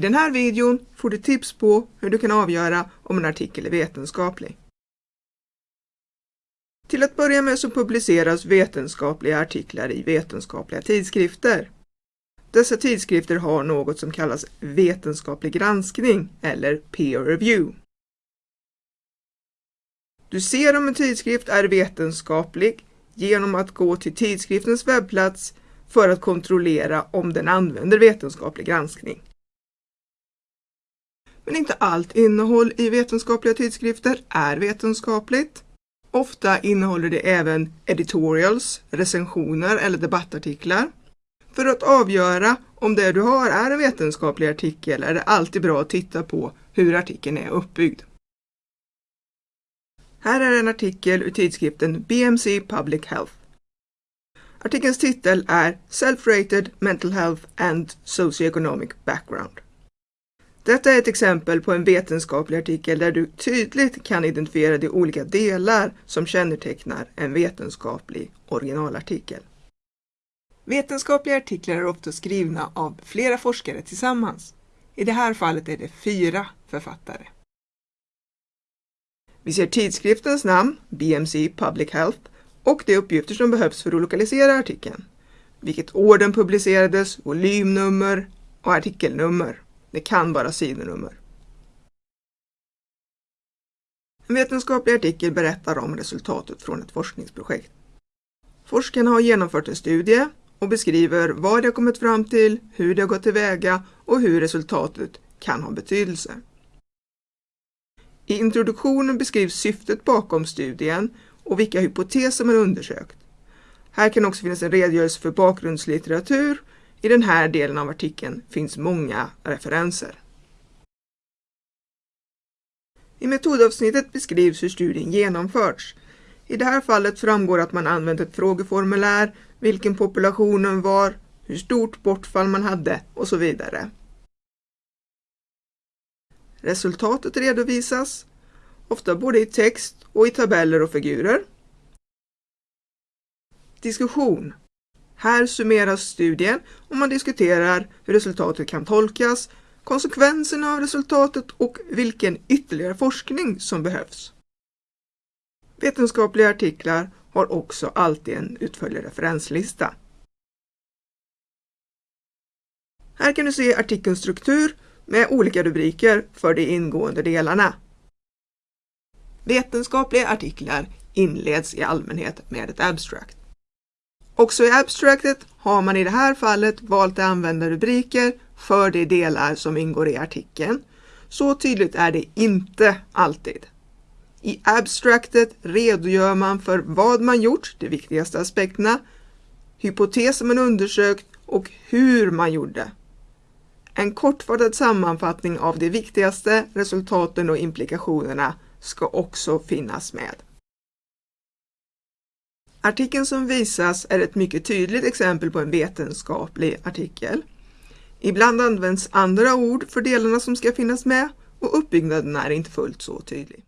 I den här videon får du tips på hur du kan avgöra om en artikel är vetenskaplig. Till att börja med så publiceras vetenskapliga artiklar i vetenskapliga tidskrifter. Dessa tidskrifter har något som kallas vetenskaplig granskning eller peer review. Du ser om en tidskrift är vetenskaplig genom att gå till tidskriftens webbplats för att kontrollera om den använder vetenskaplig granskning. Men inte allt innehåll i vetenskapliga tidskrifter är vetenskapligt. Ofta innehåller det även editorials, recensioner eller debattartiklar. För att avgöra om det du har är en vetenskaplig artikel är det alltid bra att titta på hur artikeln är uppbyggd. Här är en artikel ur tidskriften BMC Public Health. Artikelns titel är Self-Rated Mental Health and Socioeconomic Background. Detta är ett exempel på en vetenskaplig artikel där du tydligt kan identifiera de olika delar som kännetecknar en vetenskaplig originalartikel. Vetenskapliga artiklar är ofta skrivna av flera forskare tillsammans. I det här fallet är det fyra författare. Vi ser tidskriftens namn, BMC Public Health, och de uppgifter som behövs för att lokalisera artikeln. Vilket år den publicerades, volymnummer och artikelnummer. Det kan vara sidonummer. En vetenskaplig artikel berättar om resultatet från ett forskningsprojekt. Forskarna har genomfört en studie och beskriver vad de har kommit fram till, hur de har gått tillväga och hur resultatet kan ha betydelse. I introduktionen beskrivs syftet bakom studien och vilka hypoteser man undersökt. Här kan också finnas en redogörelse för bakgrundslitteratur. I den här delen av artikeln finns många referenser. I metodavsnittet beskrivs hur studien genomförts. I det här fallet framgår att man använt ett frågeformulär, vilken populationen var, hur stort bortfall man hade och så vidare. Resultatet redovisas, ofta både i text och i tabeller och figurer. Diskussion. Här summeras studien och man diskuterar hur resultatet kan tolkas, konsekvenserna av resultatet och vilken ytterligare forskning som behövs. Vetenskapliga artiklar har också alltid en utförlig referenslista. Här kan du se artikelns struktur med olika rubriker för de ingående delarna. Vetenskapliga artiklar inleds i allmänhet med ett abstract. Också i abstractet har man i det här fallet valt att använda rubriker för de delar som ingår i artikeln. Så tydligt är det inte alltid. I abstractet redogör man för vad man gjort, de viktigaste aspekterna, hypoteser man undersökt och hur man gjorde. En kortfattad sammanfattning av de viktigaste resultaten och implikationerna ska också finnas med. Artikeln som visas är ett mycket tydligt exempel på en vetenskaplig artikel. Ibland används andra ord för delarna som ska finnas med och uppbyggnaden är inte fullt så tydlig.